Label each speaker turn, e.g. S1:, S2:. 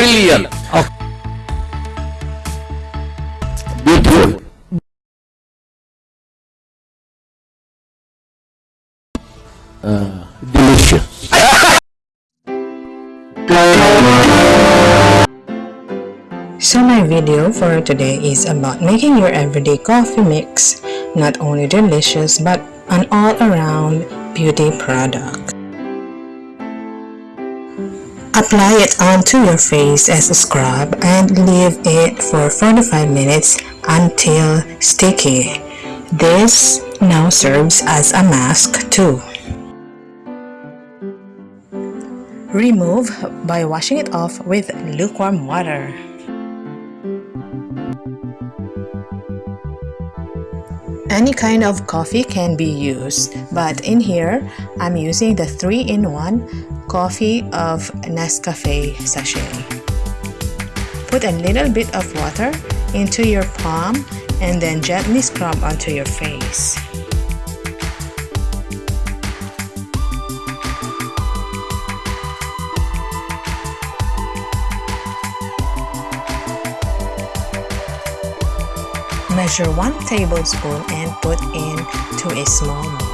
S1: Brilliant.
S2: Okay.
S1: Beautiful. Uh, delicious.
S3: So my video for today is about making your everyday coffee mix not only delicious but an all-around beauty product. Apply it onto your face as a scrub and leave it for 45 minutes until sticky. This now serves as a mask too. Remove by washing it off with lukewarm water. Any kind of coffee can be used, but in here, I'm using the 3-in-1 coffee of Nescafe sachet. Put a little bit of water into your palm and then gently scrub onto your face. Measure 1 tablespoon and put into a small bowl.